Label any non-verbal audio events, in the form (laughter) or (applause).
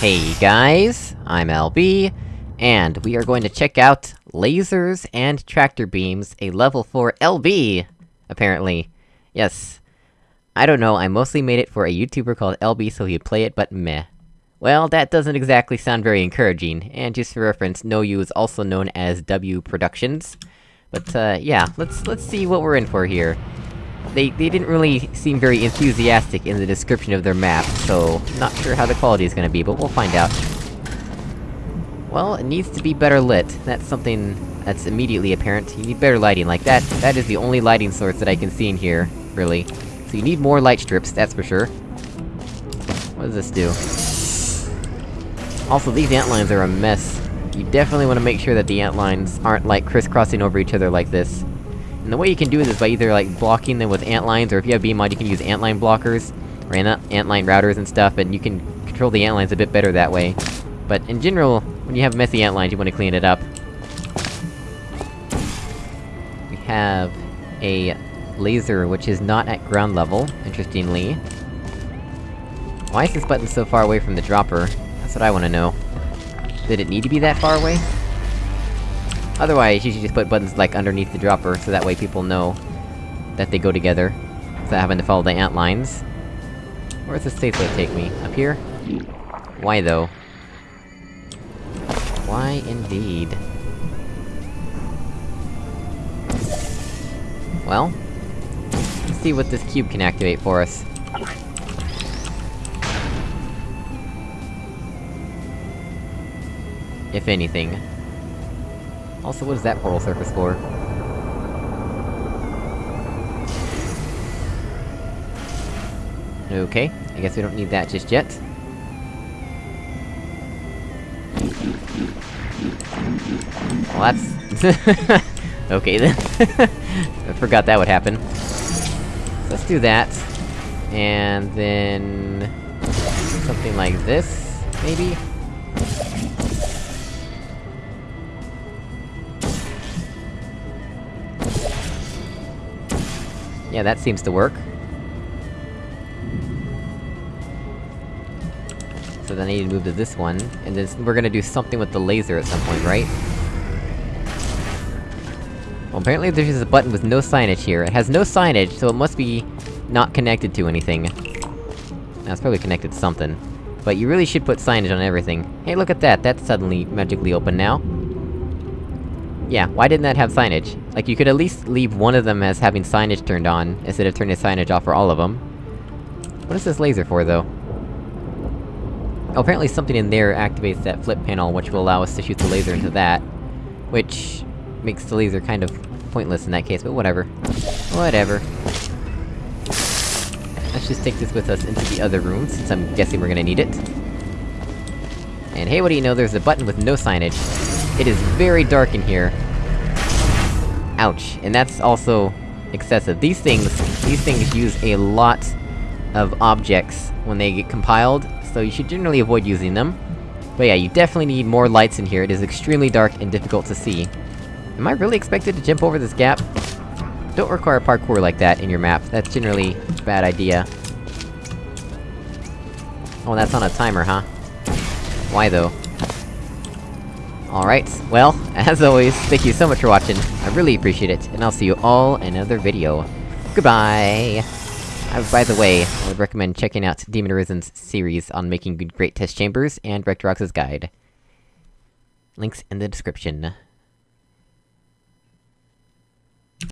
Hey guys, I'm LB, and we are going to check out Lasers and Tractor Beams, a level 4 LB! Apparently. Yes. I don't know, I mostly made it for a YouTuber called LB so he'd play it, but meh. Well, that doesn't exactly sound very encouraging, and just for reference, No You is also known as W Productions. But, uh, yeah, let's- let's see what we're in for here. They- they didn't really seem very enthusiastic in the description of their map, so... Not sure how the quality is gonna be, but we'll find out. Well, it needs to be better lit. That's something that's immediately apparent. You need better lighting, like that- that is the only lighting source that I can see in here, really. So you need more light strips, that's for sure. What does this do? Also, these ant lines are a mess. You definitely want to make sure that the ant lines aren't, like, crisscrossing over each other like this. And the way you can do this is by either, like, blocking them with ant lines, or if you have BEEMod, you can use ant line blockers, or ant, line routers and stuff, and you can control the ant lines a bit better that way. But in general, when you have messy ant lines, you want to clean it up. We have a laser, which is not at ground level, interestingly. Why is this button so far away from the dropper? That's what I wanna know. Did it need to be that far away? Otherwise, you should just put buttons, like, underneath the dropper, so that way people know that they go together, without having to follow the ant lines. Where's the safe way take me? Up here? Why, though? Why, indeed? Well... Let's see what this cube can activate for us. If anything. Also, what is that portal surface for? Okay, I guess we don't need that just yet. Well, that's... (laughs) okay then. (laughs) I forgot that would happen. Let's do that. And then... Something like this, maybe? Yeah, that seems to work. So then I need to move to this one, and then we're gonna do something with the laser at some point, right? Well, apparently there's just a button with no signage here. It has no signage, so it must be... not connected to anything. Now, it's probably connected to something. But you really should put signage on everything. Hey, look at that! That's suddenly magically open now. Yeah, why didn't that have signage? Like, you could at least leave one of them as having signage turned on, instead of turning signage off for all of them. What is this laser for, though? Oh, apparently something in there activates that flip panel, which will allow us to shoot the laser into that. Which... makes the laser kind of pointless in that case, but whatever. Whatever. Let's just take this with us into the other room, since I'm guessing we're gonna need it. And hey, what do you know, there's a button with no signage. It is very dark in here. Ouch. And that's also... excessive. These things- these things use a lot of objects when they get compiled, so you should generally avoid using them. But yeah, you definitely need more lights in here, it is extremely dark and difficult to see. Am I really expected to jump over this gap? Don't require parkour like that in your map, that's generally a bad idea. Oh, that's on a timer, huh? Why though? Alright, well, (laughs) as always, thank you so much for watching, I really appreciate it, and I'll see you all in another video. Goodbye! Uh, by the way, I would recommend checking out Demon Arisen's series on making good great test chambers, and Rectorox's guide. Links in the description.